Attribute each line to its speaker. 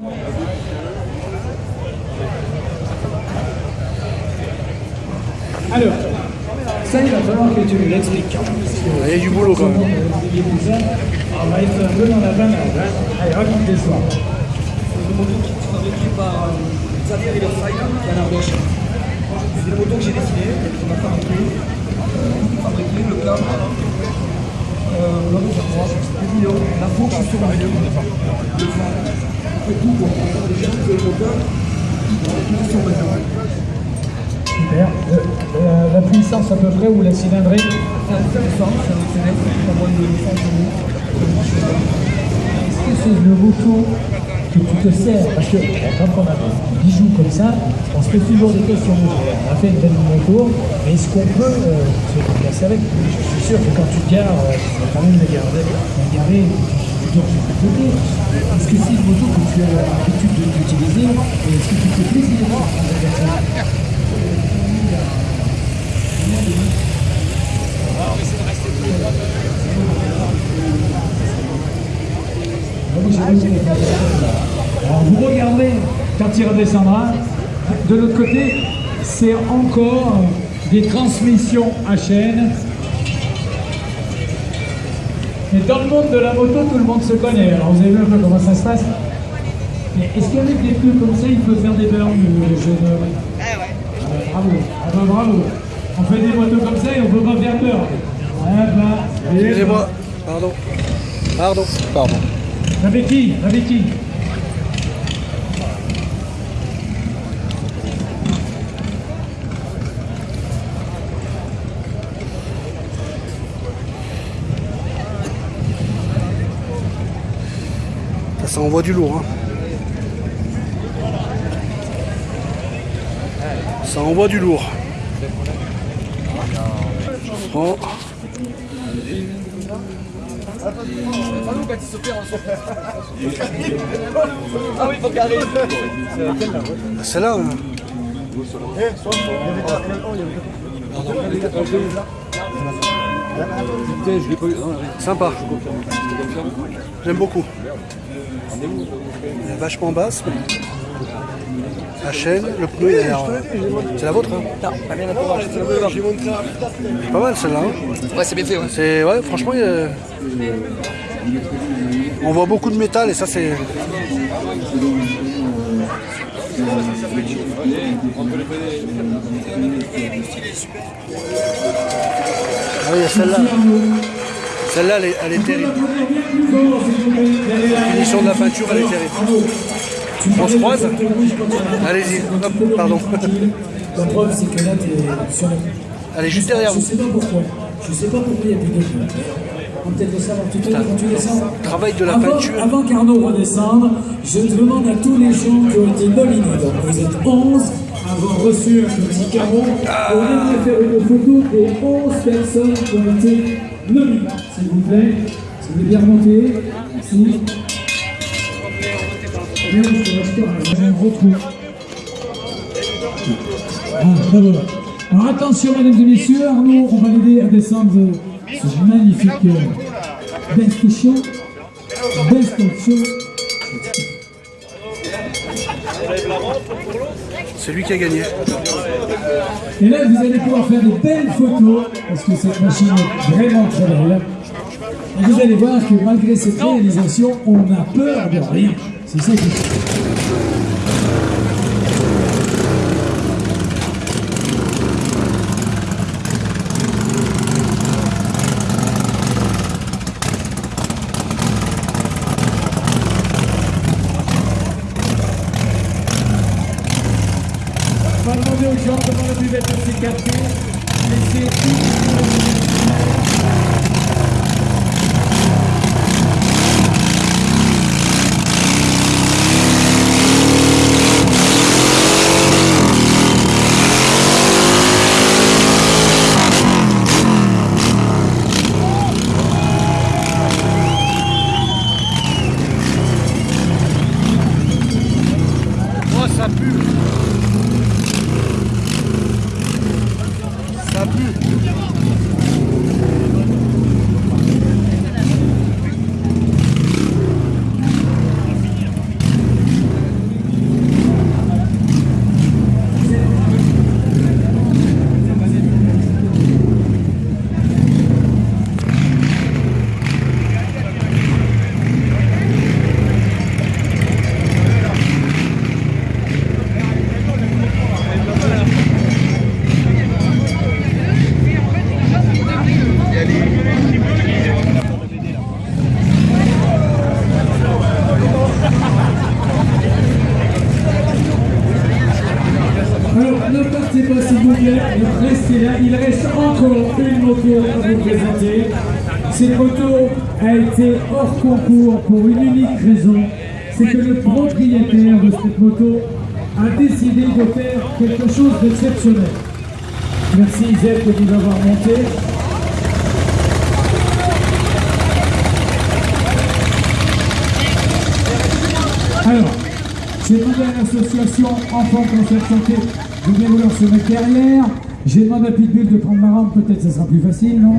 Speaker 1: Alors, ça, il va falloir que tu nous l'expliques.
Speaker 2: Il y a du boulot quand même.
Speaker 1: On va être un peu dans la banane. Hein. Allez, raconte l'histoire.
Speaker 3: C'est une moto qui est fabriquée par euh, Xavier Riverside, qui est en Ardèche. C'est une moto que j'ai dessinée, qu'on a fabriquée. Fabriquée, le cadre, euh, l'homme sur moi, le milieu, la fourche sur le le. Fait tout pour faire des gens le qui sont maintenant.
Speaker 1: Super. Euh, euh, la puissance à peu près ou la cylindrée
Speaker 3: C'est peu puissant, c'est un célèbre, pas moins de 100 chevaux.
Speaker 1: Est-ce que c'est le moto que tu te sers Parce que quand on a des bijoux comme ça, on se fait toujours des questions. On a fait une belle moto, mais est-ce qu'on peut euh, se déplacer avec Je suis sûr que quand tu te gares, euh, tu vas quand même la garder, la garer, tu dors sur Est-ce que c'est une moto que tu as l'habitude d'utiliser et est-ce que tu fais plaisir Alors vous regarderez quand il redescendra. De l'autre côté, c'est encore des transmissions à chaîne. Mais dans le monde de la moto, tout le monde se connaît. Alors vous avez vu un peu comment ça se passe. Mais est-ce qu'avec des pneus comme ça, il peut faire des burns, le jeune homme?
Speaker 4: Ah ouais.
Speaker 1: ah bah, bravo, ah bah, bravo. On fait des motos comme ça et on peut pas faire peur. Ah bah,
Speaker 2: Excusez-moi. Pardon. Pardon. Pardon.
Speaker 1: Avec qui? Avec qui?
Speaker 2: Ça, envoie du lourd. Hein. Ça envoie du lourd. Oh.
Speaker 3: Ah oui, faut.
Speaker 2: Celle-là. hein. Sympa. J'aime beaucoup. Elle est vachement basse. La chaîne, le pneu, il a l'air. C'est la vôtre, hein
Speaker 3: Non, pas bien d'accord, bleu.
Speaker 2: C'est Pas mal celle-là. hein.
Speaker 3: Ouais, c'est bien fait, ouais.
Speaker 2: C'est ouais, franchement, il y a- on voit beaucoup de métal et ça c'est. Ah oui, il y a celle-là. Celle-là, elle, est- elle est terrible. La finition de la peinture, elle est terrible. On se croise Allez-y. Pardon.
Speaker 1: La preuve, c'est que là, tu es sur la...
Speaker 2: Elle est juste derrière
Speaker 1: Je
Speaker 2: vous.
Speaker 1: sais pas pourquoi. Je sais pas pourquoi il y a plus de pneus. On peut-être le savoir tout à l'heure quand tu descends.
Speaker 2: Travail de la
Speaker 1: avant,
Speaker 2: peinture.
Speaker 1: Avant qu'Arnaud redescende, je demande à tous les gens qui ont été nominés. Donc vous êtes 11 à avoir reçu un petit carreau. On aimerait faire une photo des 11 personnes qui ont été nominées. S'il vous plaît. Si vous voulez bien remonter. Merci. Je gros trou. Ah, bravo. Alors attention, mesdames et messieurs, Arnaud, on va l'aider à descendre ce magnifique euh, best show.
Speaker 2: C'est lui qui a gagné.
Speaker 1: Et là, vous allez pouvoir faire de belles photos, parce que cette machine est vraiment très belle. Et vous allez voir que malgré cette réalisation, on a peur de rien. C'est ça qui est. demander aux gens comment la buvette captée. Laissez là, il reste encore une moto à vous présenter. Cette moto a été hors concours pour une unique raison, c'est que le propriétaire de cette moto a décidé de faire quelque chose d'exceptionnel. Merci Zed de nous avoir monté. Alors, j'ai demandé à l'association Enfants Cancer Santé de bien vouloir se mettre derrière? J'ai demandé à Pitbull de prendre ma rampe, peut-être ça sera plus facile, non?